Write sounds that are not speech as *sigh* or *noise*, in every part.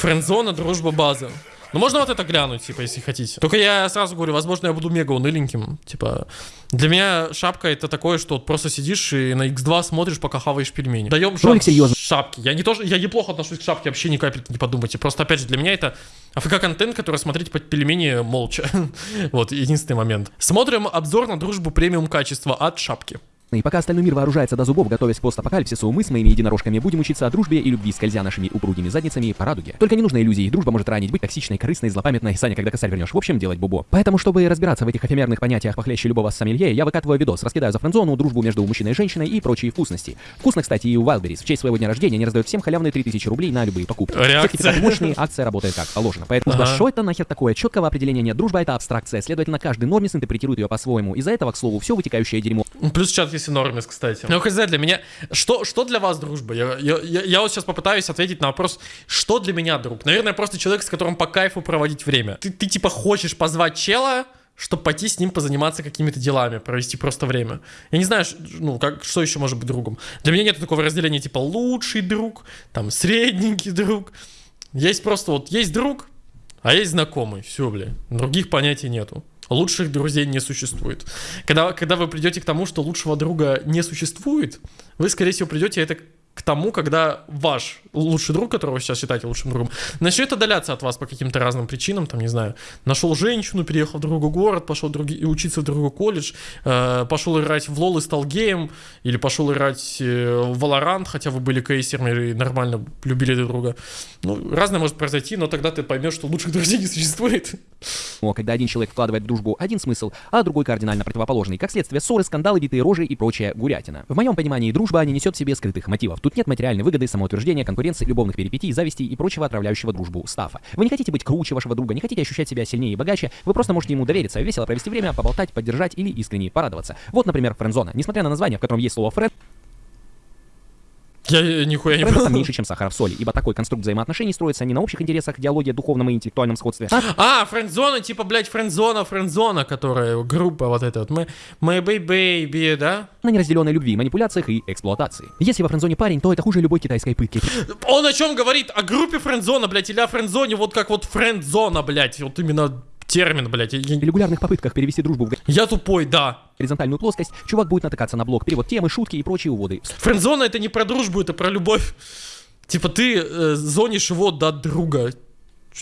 Френдзона, дружба, база. Ну, можно вот это глянуть, типа, если хотите. Только я сразу говорю, возможно, я буду мега уныленьким. Типа, для меня шапка это такое, что вот просто сидишь и на X2 смотришь, пока хаваешь пельмени. Даем шап серьезно. шапки. Я не тоже, я неплохо отношусь к шапке, вообще ни капельки не подумайте. Просто, опять же, для меня это АФК-контент, который смотреть под пельмени молча. *laughs* вот, единственный момент. Смотрим обзор на дружбу премиум качества от шапки. И пока остальной мир вооружается до зубов, готовясь к постапокалипсису, мы с моими единорожками будем учиться о дружбе и любви, скользя нашими упругими задницами по радуге. Только не нужно иллюзий, дружба может ранить, быть токсичной, корыстной, злопамятной. Саня, когда косарь вернешь, в общем, делать бубо. Поэтому, чтобы разбираться в этих эфемерных понятиях похлеще любого сомелье, я выкатываю видос, раскидаю за френдзону, дружбу между мужчиной и женщиной и прочие вкусности. Вкусно, кстати, и у Wildberries. В честь своего дня рождения они раздают всем халявные 3000 рублей на любые покупки. Реакция. мощные, акция работает как положено. Поэтому ага. что это нахер такое? Четкого определения нет. Дружба это абстракция, следовательно, каждый нормис интерпретирует ее по-своему. Из-за этого, к слову, все вытекающее дерьмо. Плюс чат, если нормис, кстати. Ну, хз, для меня... Что, что для вас дружба? Я, я, я, я вот сейчас попытаюсь ответить на вопрос, что для меня друг? Наверное, просто человек, с которым по кайфу проводить время. Ты, ты типа хочешь позвать чела, чтобы пойти с ним позаниматься какими-то делами, провести просто время. Я не знаю, ну, как, что еще может быть другом. Для меня нет такого разделения, типа, лучший друг, там, средненький друг. Есть просто вот, есть друг, а есть знакомый. Все, бля. Других понятий нету. Лучших друзей не существует. Когда, когда вы придете к тому, что лучшего друга не существует, вы, скорее всего, придете это к тому, когда ваш лучший друг, которого вы сейчас считаете лучшим другом, начнет отдаляться от вас по каким-то разным причинам, там, не знаю, нашел женщину, переехал в другой город, пошел други, учиться в другой колледж, э, пошел играть в лол и стал геем, или пошел играть э, в Valorant, хотя вы были кейсерами и нормально любили друг друга. Ну, разное может произойти, но тогда ты поймешь, что лучших друзей не существует. О, когда один человек вкладывает в дружбу один смысл, а другой кардинально противоположный, как следствие ссоры, скандалы, битые рожи и прочая гурятина. В моем понимании дружба не несет в себе скрытых мотивов. Тут нет материальной выгоды, самоутверждения, конкуренции, любовных перипетий, зависти и прочего отравляющего дружбу стафа. Вы не хотите быть круче вашего друга, не хотите ощущать себя сильнее и богаче, вы просто можете ему довериться, весело провести время, поболтать, поддержать или искренне порадоваться. Вот, например, френдзона. Несмотря на название, в котором есть слово френд, я нихуя не понял. меньше, чем сахар в соли, ибо такой конструкт взаимоотношений строится не на общих интересах, диалоге, духовном и интеллектуальном сходстве. А, а френдзона, типа, блядь, френдзона, френдзона, которая группа вот эта вот. Мы, my baby, да? На неразделенной любви, манипуляциях и эксплуатации. Если во френдзоне парень, то это хуже любой китайской пытки. Он о чем говорит? О группе френдзона, блядь, или о френдзоне, вот как вот френдзона, блядь, вот именно термин, блядь. Я... В регулярных попытках перевести дружбу в... Я тупой, да. Горизонтальную плоскость, чувак будет натыкаться на блок, перевод темы, шутки и прочие уводы. Френдзона это не про дружбу, это про любовь. Типа ты э, зонишь его до друга.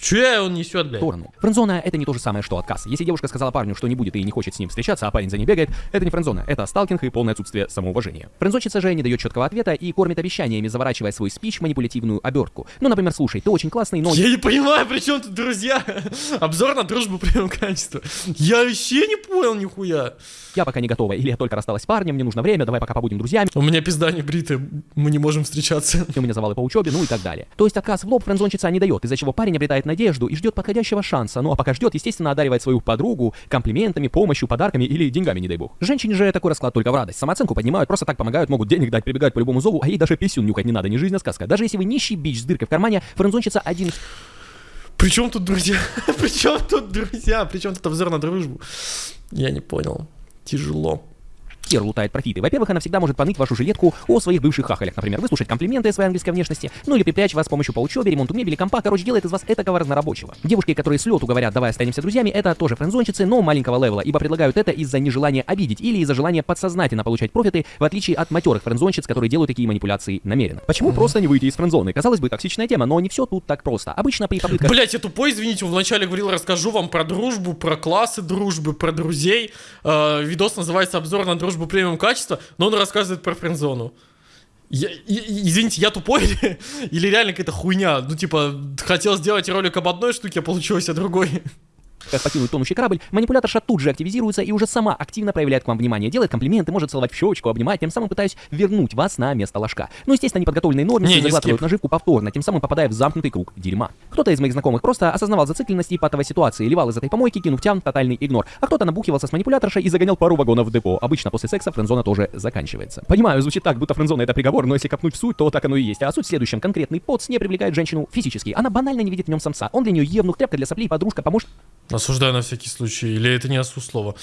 Че он несет, блядь? Сторону. Френдзона это не то же самое, что отказ. Если девушка сказала парню, что не будет и не хочет с ним встречаться, а парень за ней бегает, это не френдзона, это сталкинг и полное отсутствие самоуважения. Френдзонщица же не дает четкого ответа и кормит обещаниями, заворачивая свой спич в манипулятивную обертку. Ну, например, слушай, ты очень классный, но... Я не понимаю, при чем тут друзья? Обзор на дружбу премиум качества. Я вообще не понял нихуя. Я пока не готова, или я только рассталась с парнем, мне нужно время, давай пока побудем друзьями. У меня пизда не бритая, мы не можем встречаться. *laughs* У меня завалы по учебе, ну и так далее. То есть отказ в лоб френдзонщица не дает, из-за чего парень обретает надежду и ждет подходящего шанса, ну а пока ждет, естественно, одаривает свою подругу комплиментами, помощью, подарками или деньгами, не дай бог. Женщине же такой расклад только в радость. Самооценку поднимают, просто так помогают, могут денег дать, прибегают по любому зову, а ей даже писюн нюхать не надо, не жизнь, а сказка. Даже если вы нищий бич с дыркой в кармане, френдзонщица один при чем тут друзья? *laughs* При чем тут друзья? При чем тут обзор на дружбу? Я не понял. Тяжело хер лутает профиты. Во-первых, она всегда может поныть вашу жилетку о своих бывших хахалях. Например, выслушать комплименты о своей английской внешности, ну или припрячь вас с помощью по учебе, ремонту мебели, компа, короче, делает из вас этакого разнорабочего. Девушки, которые с лету говорят, давай останемся друзьями, это тоже френдзонщицы, но маленького левела, ибо предлагают это из-за нежелания обидеть или из-за желания подсознательно получать профиты, в отличие от матерых френдзонщиц, которые делают такие манипуляции намеренно. Почему mm-hmm. просто не выйти из френдзоны? Казалось бы, токсичная тема, но не все тут так просто. Обычно при попытках... Блять, я тупой, извините, вначале говорил, расскажу вам про дружбу, про классы дружбы, про друзей. Э, видос называется «Обзор на дружбу премиум качества» но он рассказывает про френдзону. Я, извините, я тупой *laughs* или реально какая-то хуйня? Ну, типа, хотел сделать ролик об одной штуке, а получилось о другой как покинуть тонущий корабль, манипуляторша тут же активизируется и уже сама активно проявляет к вам внимание, делает комплименты, может целовать в щечку, обнимать, тем самым пытаясь вернуть вас на место ложка. Ну, естественно, неподготовленные нормы заглатывают наживку повторно, тем самым попадая в замкнутый круг дерьма. Кто-то из моих знакомых просто осознавал зацикленность и патовой ситуации, ливал из этой помойки, кинув тян тотальный игнор, а кто-то набухивался с манипуляторшей и загонял пару вагонов в депо. Обычно после секса френдзона тоже заканчивается. Понимаю, звучит так, будто френдзона это приговор, но если копнуть в суть, то так оно и есть. А суть в следующем. Конкретный поц не привлекает женщину физически. Она банально не видит в нем самца. Он для нее евнух, тряпка для соплей, подружка, помощник. Осуждаю на всякий случай. Или это не осу слово.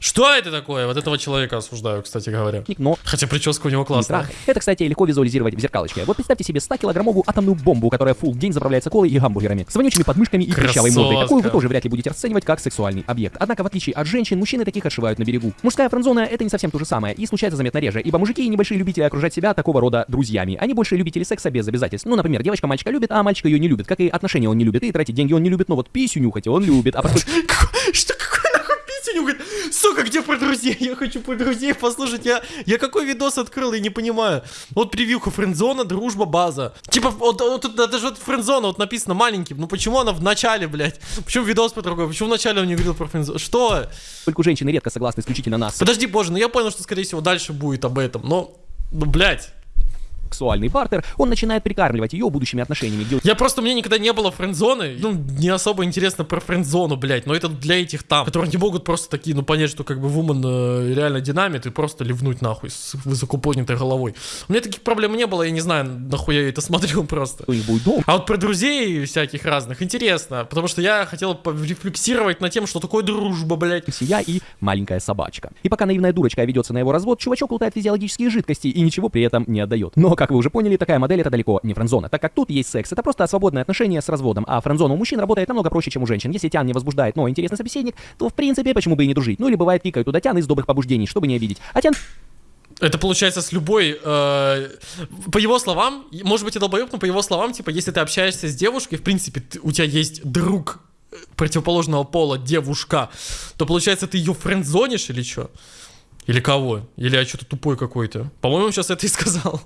Что это такое? Вот этого человека осуждаю, кстати говоря. Но Хотя прическа у него классная. Это, кстати, легко визуализировать в зеркалочке. Вот представьте себе 100-килограммовую атомную бомбу, которая full день заправляется колой и гамбургерами, с вонючими подмышками и прыщавой мордой, какую вы тоже вряд ли будете расценивать как сексуальный объект. Однако, в отличие от женщин, мужчины таких отшивают на берегу. Мужская френдзона — это не совсем то же самое, и случается заметно реже, ибо мужики и небольшие любители окружать себя такого рода друзьями. Они больше любители секса без обязательств. Ну, например, девочка мальчика любит, а мальчик ее не любит. Как и отношения он не любит, и тратить деньги он не любит, но вот писю нюхать он любит. А поскольку... *laughs* Что, какой нахуй писю нюхать? Сука, где про друзей? *laughs* Я хочу про друзей послушать. Я, я какой видос открыл, я не понимаю. Вот превьюха, френдзона, дружба, база. Типа, вот, вот тут даже вот френдзона вот написано маленьким. Ну почему она в начале, блядь? Почему видос по другой? Почему в начале он не говорил про френдзону? Что? Только женщины редко согласны исключительно нас. Подожди, боже, ну я понял, что скорее всего дальше будет об этом, но... Ну, блядь сексуальный партнер, он начинает прикармливать ее будущими отношениями. Я просто, мне никогда не было френдзоны, ну, не особо интересно про френдзону, блядь, но это для этих там, которые не могут просто такие, ну, понять, что как бы вумен э, реально динамит и просто ливнуть нахуй с высоко поднятой головой. У меня таких проблем не было, я не знаю, нахуя я это *laughs* смотрел просто. А вот про друзей всяких разных интересно, потому что я хотел порефлексировать на тем, что такое дружба, блядь. Семья и маленькая собачка. И пока наивная дурочка ведется на его развод, чувачок лутает физиологические жидкости и ничего при этом не отдает. Но как вы уже поняли, такая модель это далеко не френдзона, так как тут есть секс, это просто свободное отношение с разводом, а френдзона у мужчин работает намного проще, чем у женщин. Если тян не возбуждает, но интересный собеседник, то в принципе почему бы и не дружить. Ну или бывает пикают туда тян из добрых побуждений, чтобы не обидеть. А тян это получается с любой, э, по его словам, может быть, и долбоеб, но по его словам, типа, если ты общаешься с девушкой, в принципе, ты, у тебя есть друг противоположного пола, девушка, то получается, ты ее френдзонишь или что? Или кого? Или я что-то тупой какой-то? По-моему, сейчас это и сказал.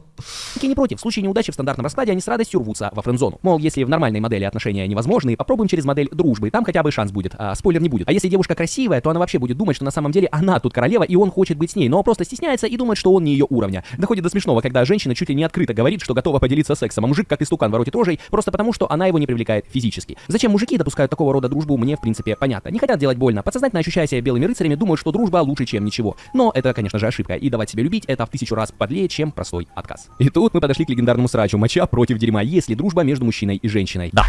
Я не против. В случае неудачи в стандартном раскладе они с радостью рвутся во френдзону. Мол, если в нормальной модели отношения невозможны, попробуем через модель дружбы. Там хотя бы шанс будет. А спойлер не будет. А если девушка красивая, то она вообще будет думать, что на самом деле она тут королева, и он хочет быть с ней, но просто стесняется и думает, что он не ее уровня. Доходит до смешного, когда женщина чуть ли не открыто говорит, что готова поделиться сексом, а мужик как истукан воротит рожей, просто потому, что она его не привлекает физически. Зачем мужики допускают такого рода дружбу, мне в принципе понятно. Не хотят делать больно. Подсознательно ощущая себя белыми рыцарями, думают, что дружба лучше, чем ничего. Но это, конечно же, ошибка и давать себя любить это в тысячу раз подлее, чем простой отказ. И тут мы подошли к легендарному срачу моча против дерьма, если дружба между мужчиной и женщиной. Да.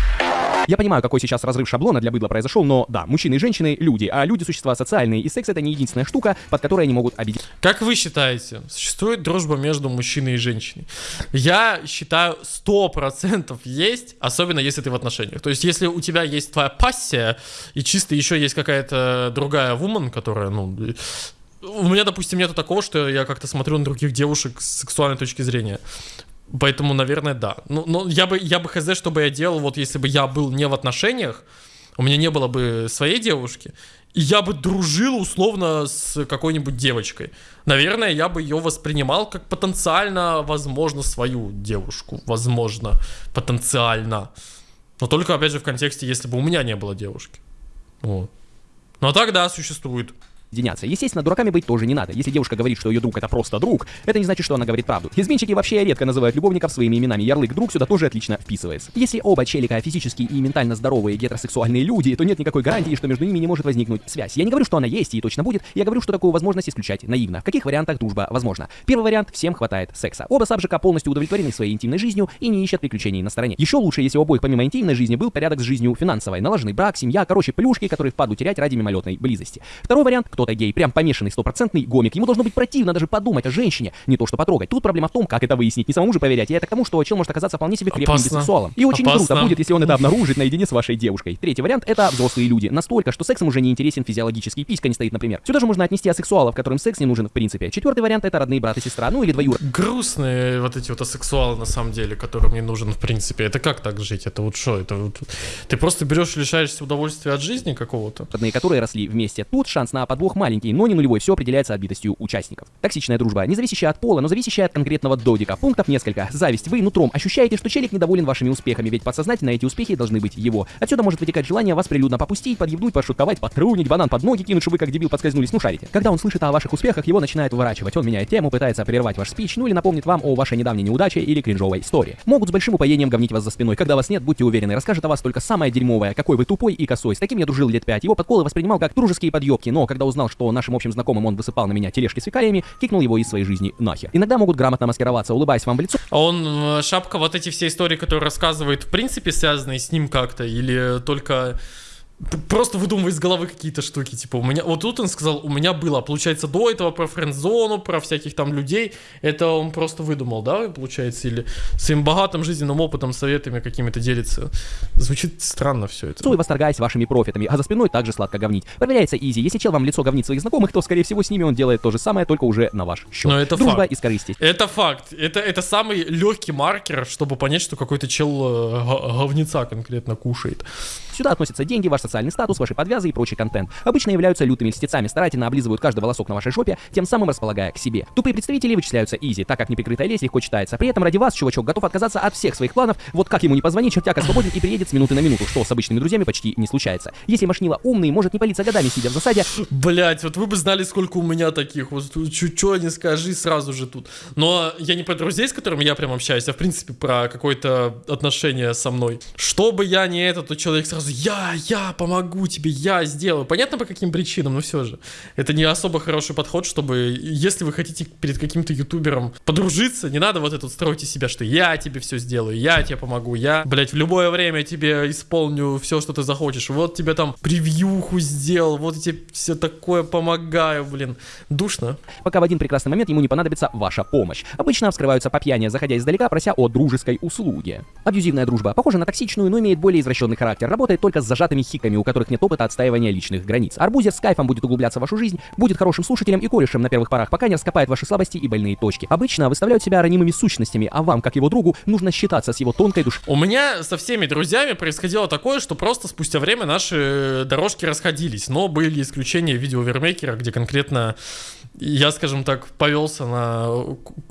Я понимаю, какой сейчас разрыв шаблона для быдла произошел, но да, мужчины и женщины — люди, а люди — существа социальные, и секс — это не единственная штука, под которой они могут обидеть. Как вы считаете, существует дружба между мужчиной и женщиной? Я считаю, сто процентов есть, особенно если ты в отношениях. То есть, если у тебя есть твоя пассия, и чисто еще есть какая-то другая вумен, которая, ну, у меня, допустим, нету такого, что я как-то смотрю на других девушек с сексуальной точки зрения. Поэтому, наверное, да. Ну, но я бы, я бы хз, что бы я делал, вот если бы я был не в отношениях, у меня не было бы своей девушки, и я бы дружил условно с какой-нибудь девочкой. Наверное, я бы ее воспринимал как потенциально, возможно, свою девушку. Возможно, потенциально. Но только, опять же, в контексте, если бы у меня не было девушки. Вот. Но тогда существует соединяться. Естественно, дураками быть тоже не надо. Если девушка говорит, что ее друг это просто друг, это не значит, что она говорит правду. Изменщики вообще редко называют любовников своими именами. Ярлык друг сюда тоже отлично вписывается. Если оба челика физически и ментально здоровые гетеросексуальные люди, то нет никакой гарантии, что между ними не может возникнуть связь. Я не говорю, что она есть и точно будет, я говорю, что такую возможность исключать наивно. В каких вариантах дружба возможна? Первый вариант – всем хватает секса. Оба сабжика полностью удовлетворены своей интимной жизнью и не ищут приключений на стороне. Еще лучше, если у обоих помимо интимной жизни был порядок с жизнью финансовой, налаженный брак, семья, короче, плюшки, которые впаду терять ради мимолетной близости. Второй вариант – кто-то гей, прям помешанный стопроцентный гомик. Ему должно быть противно даже подумать о женщине, не то что потрогать. Тут проблема в том, как это выяснить. Не самому же проверять. И это к тому, что чел может оказаться вполне себе крепким Опасно. бисексуалом. И очень Опасно. круто будет, если он это обнаружит наедине с вашей девушкой. Третий вариант это взрослые люди. Настолько, что сексом уже не интересен физиологический. Писька не стоит, например. Сюда же можно отнести асексуалов, которым секс не нужен в принципе. Четвертый вариант это родные брат и сестра, ну или двоюр. Грустные вот эти вот асексуалы на самом деле, которым не нужен в принципе. Это как так жить? Это вот что? Это вот... Ты просто берешь и лишаешься удовольствия от жизни какого-то? Родные, которые росли вместе. Тут шанс на подвох маленький, но не нулевой. Все определяется отбитостью участников. Токсичная дружба, не зависящая от пола, но зависящая от конкретного додика. Пунктов несколько. Зависть. Вы нутром ощущаете, что челик недоволен вашими успехами, ведь подсознательно эти успехи должны быть его. Отсюда может вытекать желание вас прилюдно попустить, подъебнуть, пошутковать, потрунить, банан под ноги кинуть, чтобы вы как дебил подскользнулись, ну шарите. Когда он слышит о ваших успехах, его начинает выворачивать. Он меняет тему, пытается прервать ваш спич, ну или напомнит вам о вашей недавней неудаче или кринжовой истории. Могут с большим упоением говнить вас за спиной. Когда вас нет, будьте уверены, расскажет о вас только самое дерьмовое, какой вы тупой и косой. С таким я дружил лет пять. Его подколы воспринимал как дружеские подъебки, но когда узнал, что нашим общим знакомым он высыпал на меня тележки с фекалиями, кикнул его из своей жизни нахер. Иногда могут грамотно маскироваться, улыбаясь вам в лицо. Он, э, Шапка, вот эти все истории, которые рассказывает, в принципе, связанные с ним как-то? Или только просто выдумывай из головы какие-то штуки, типа, у меня, вот тут он сказал, у меня было, получается, до этого про френд-зону, про всяких там людей, это он просто выдумал, да, получается, или своим богатым жизненным опытом, советами какими-то делится. Звучит странно все это. Суй, восторгаясь вашими профитами, а за спиной также сладко говнить. Проверяется изи, если чел вам лицо говнит своих знакомых, то, скорее всего, с ними он делает то же самое, только уже на ваш счет. Но это Дружба факт. из корысти. Это факт. Это, это самый легкий маркер, чтобы понять, что какой-то чел э, говнеца конкретно кушает. Сюда относятся деньги, ваш социальный статус, ваши подвязы и прочий контент. Обычно являются лютыми льстецами, старательно облизывают каждый волосок на вашей жопе, тем самым располагая к себе. Тупые представители вычисляются изи, так как неприкрытая лезь легко читается. При этом ради вас чувачок готов отказаться от всех своих планов, вот как ему не позвонить, чертяка свободен и приедет с минуты на минуту, что с обычными друзьями почти не случается. Если машнила умный, может не палиться годами, сидя в засаде, Блять, вот вы бы знали, сколько у меня таких. Вот чуть-чуть не скажи, сразу же тут. Но я не про друзей, с которыми я прям общаюсь, а в принципе про какое-то отношение со мной. Что бы я не это, то человек сразу я, я помогу тебе, я сделаю. Понятно по каким причинам, но все же. Это не особо хороший подход, чтобы, если вы хотите перед каким-то ютубером подружиться, не надо вот это вот строить из себя, что я тебе все сделаю, я тебе помогу, я, блять, в любое время тебе исполню все, что ты захочешь. Вот тебе там превьюху сделал, вот я тебе все такое помогаю, блин. Душно. пока в один прекрасный момент ему не понадобится ваша помощь. Обычно вскрываются по пьяни, заходя издалека, прося о дружеской услуге. Абьюзивная дружба похожа на токсичную, но имеет более извращенный характер. Работает только с зажатыми хиками, у которых нет опыта отстаивания личных границ. Арбузер с кайфом будет углубляться в вашу жизнь, будет хорошим слушателем и корешем на первых порах, пока не раскопает ваши слабости и больные точки. Обычно выставляют себя ранимыми сущностями, а вам, как его другу, нужно считаться с его тонкой душой. У меня со всеми друзьями происходило такое, что просто спустя время наши дорожки расходились. Но были исключения в видео Вермейкера, где конкретно я, скажем так, повелся на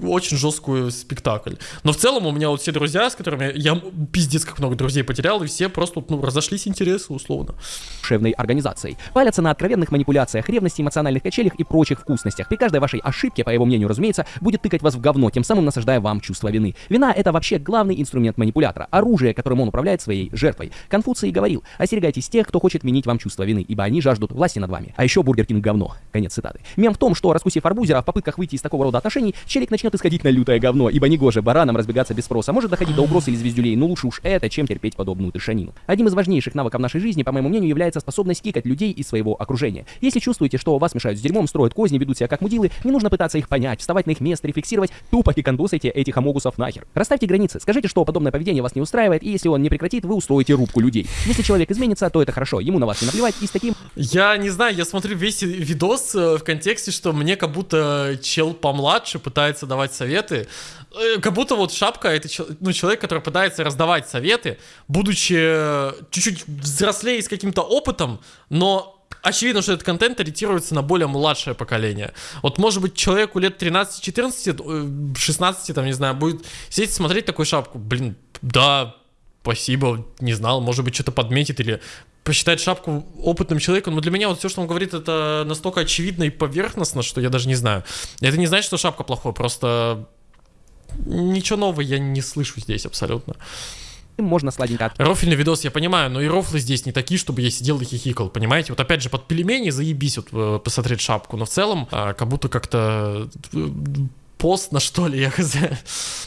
очень жесткую спектакль. Но в целом у меня вот все друзья, с которыми я пиздец как много друзей потерял, и все просто ну, разошлись интересы условно. душевной организацией. Палятся на откровенных манипуляциях, ревности, эмоциональных качелях и прочих вкусностях. При каждой вашей ошибке, по его мнению, разумеется, будет тыкать вас в говно, тем самым насаждая вам чувство вины. Вина — это вообще главный инструмент манипулятора, оружие, которым он управляет своей жертвой. Конфуций говорил, остерегайтесь тех, кто хочет вменить вам чувство вины, ибо они жаждут власти над вами. А еще Burger King говно. Конец цитаты. Мем в том, что, раскусив арбузера, в попытках выйти из такого рода отношений, челик начнет исходить на лютое говно, ибо негоже баранам разбегаться без спроса. Может доходить до угроз или звездюлей, но лучше уж это, чем терпеть подобную тышанину. Одним из важнейших навыков нашей жизни, по моему мнению, является способность кикать людей из своего окружения. Если чувствуете, что вас мешают с дерьмом, строят козни, ведут себя как мудилы, не нужно пытаться их понять, вставать на их место, рефлексировать, тупо кикандосайте этих амогусов нахер. Расставьте границы, скажите, что подобное поведение вас не устраивает, и если он не прекратит, вы устроите рубку людей. Если человек изменится, то это хорошо, ему на вас не наплевать, и с таким Я не знаю, я смотрю весь видос э, в контексте, что мне как будто чел помладше пытается давать советы. Э, Как будто вот шапка это ну, человек, который пытается раздавать советы, будучи э, чуть-чуть взрослее с каким-то опытом, но очевидно, что этот контент ориентируется на более младшее поколение. Вот может быть человеку лет 13-14, э, 16, там, не знаю, будет сидеть смотреть такую шапку, блин, да, спасибо, не знал, может быть, что-то подметит или посчитает шапку опытным человеком, но для меня вот все, что он говорит, это настолько очевидно и поверхностно, что я даже не знаю. Это не значит, что шапка плохой, просто ничего нового я не слышу здесь абсолютно. можно сладенько Рофельный видос, я понимаю, но и рофлы здесь не такие, чтобы я сидел и хихикал, понимаете? Вот опять же, под пельмени заебись вот э, посмотреть шапку, но в целом а, как будто как-то э, постно, что ли, я хз.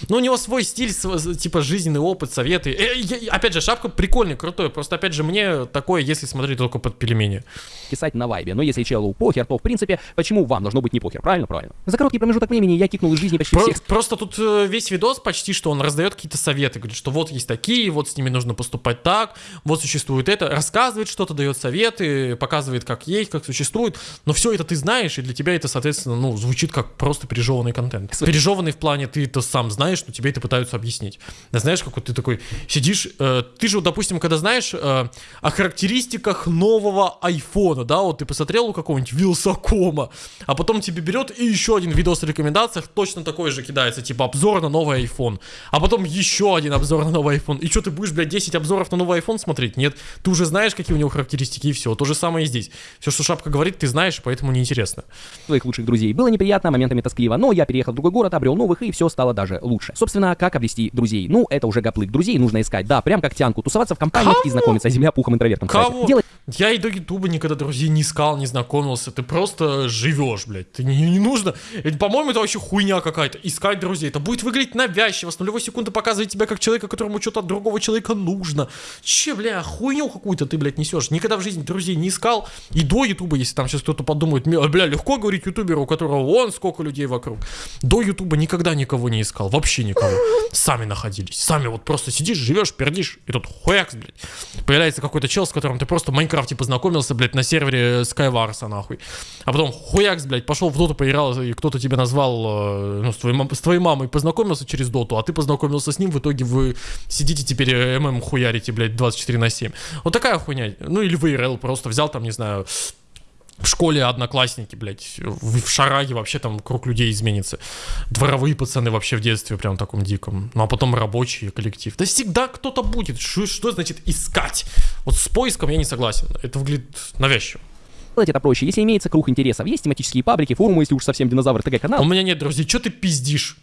Ну, у него свой стиль, св- типа жизненный опыт, советы. Э, я- опять же, шапка прикольная, крутой, просто опять же, мне такое, если смотреть только под пельмени. писать на вайбе. Но если челу похер, то в принципе, почему вам должно быть не похер? Правильно, правильно. За короткий промежуток времени я кикнул из жизни почти Про- всех Просто тут э, весь видос почти, что он раздает какие-то советы, говорит, что вот есть такие, вот с ними нужно поступать так, вот существует это, рассказывает что-то, дает советы, показывает, как есть, как существует, но все это ты знаешь, и для тебя это, соответственно, ну, звучит как просто пережеванный контент. Св- Пережеванный в плане ты это сам знаешь, но тебе это пытаются объяснить. Да знаешь, как вот ты такой сидишь, э, ты же, вот, допустим, когда знаешь э, о характеристиках нового айфона, да, вот ты посмотрел у какого-нибудь Вилсакома, а потом тебе берет и еще один видос в рекомендациях точно такой же кидается, типа обзор на новый iPhone, а потом еще один обзор на новый iPhone, и что ты будешь, блядь, 10 обзоров на новый iPhone смотреть? Нет, ты уже знаешь, какие у него характеристики, и все, то же самое и здесь. Все, что Шапка говорит, ты знаешь, поэтому неинтересно. своих лучших друзей. Было неприятно, моментами тоскливо, но я переехал другой город, обрел новых, и все стало даже лучше. Собственно, как обрести друзей? Ну, это уже гоплык. Друзей нужно искать, да, прям как тянку, тусоваться в компаниях и знакомиться, земля пухом интровертом. Кого? Делать Я и до Ютуба никогда друзей не искал, не знакомился. Ты просто живешь, блядь. Ты не, не нужно. По-моему, это вообще хуйня какая-то. Искать друзей. Это будет выглядеть навязчиво. С нулевой секунды показывать тебя как человека, которому что-то от другого человека нужно. Че, бля, хуйню какую-то ты, блядь, несешь. Никогда в жизни друзей не искал. И до Ютуба, если там сейчас кто-то подумает, бля, легко говорить ютуберу, у которого вон сколько людей вокруг. До Ютуба никогда никого не искал. Вообще никого. Сами находились. Сами вот просто сидишь, живешь, пердишь. И тут хуякс, блядь. Появляется какой-то чел, с которым ты просто Майнкрафт Майнкрафте познакомился, блядь, на сервере Skywars, нахуй. А потом хуякс, блядь, пошел в доту поиграл, и кто-то тебя назвал, э, ну, с твоей, с твоей мамой познакомился через доту, а ты познакомился с ним, в итоге вы сидите теперь э, ММ хуярите, блядь, 24 на 7. Вот такая хуйня. Ну, или в просто взял там, не знаю, в школе одноклассники, блядь, в, шараге вообще там круг людей изменится. Дворовые пацаны вообще в детстве прям таком диком. Ну а потом рабочий коллектив. Да всегда кто-то будет. Что, что значит искать? Вот с поиском я не согласен. Это выглядит навязчиво. Делать это проще, если имеется круг интересов. Есть тематические паблики, форумы, если уж совсем динозавр ТГ-канал. У меня нет друзей, что ты пиздишь?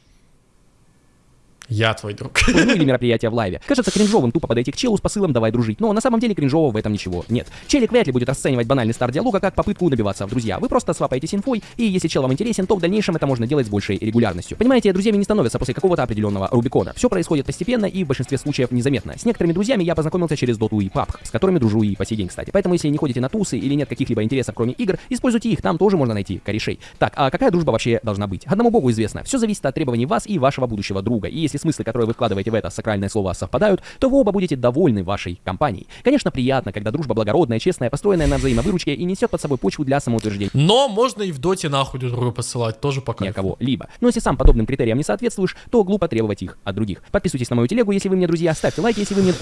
Я твой друг. Ну или мероприятие в лайве. Кажется кринжовым тупо подойти к челу с посылом «давай дружить», но на самом деле кринжового в этом ничего нет. Челик вряд ли будет расценивать банальный старт диалога как попытку добиваться в друзья. Вы просто свапаетесь инфой, и если чел вам интересен, то в дальнейшем это можно делать с большей регулярностью. Понимаете, друзьями не становятся после какого-то определенного Рубикона. Все происходит постепенно и в большинстве случаев незаметно. С некоторыми друзьями я познакомился через Доту и PUBG, с которыми дружу и по сей день, кстати. Поэтому если не ходите на тусы или нет каких-либо интересов кроме игр, используйте их, там тоже можно найти корешей. Так, а какая дружба вообще должна быть? Одному богу известно. Все зависит от требований вас и вашего будущего друга. И если смыслы, которые вы вкладываете в это сакральное слово совпадают, то вы оба будете довольны вашей компанией. Конечно, приятно, когда дружба благородная, честная, построенная на взаимовыручке и несет под собой почву для самоутверждения. Но можно и в доте нахуй друг друга посылать, тоже пока. Кого-либо. Но если сам подобным критериям не соответствуешь, то глупо требовать их от других. Подписывайтесь на мою телегу, если вы мне друзья, ставьте лайк, если вы мне...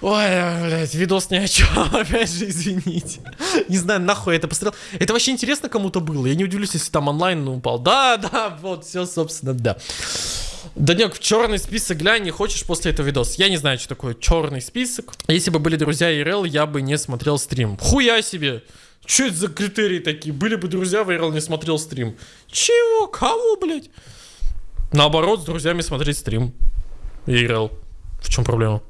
Ой, блядь, видос ни о чем, *laughs* опять же, извините. Не знаю, нахуй я это посмотрел. Это вообще интересно кому-то было, я не удивлюсь, если там онлайн упал. Да, да, вот, все, собственно, да. Данек, в черный список глянь, не хочешь после этого видос? Я не знаю, что такое черный список. Если бы были друзья ИРЛ, я бы не смотрел стрим. Хуя себе! Что это за критерии такие? Были бы друзья в ИРЛ, не смотрел стрим. Чего? Кого, блядь? Наоборот, с друзьями смотреть стрим. ИРЛ. В чем проблема?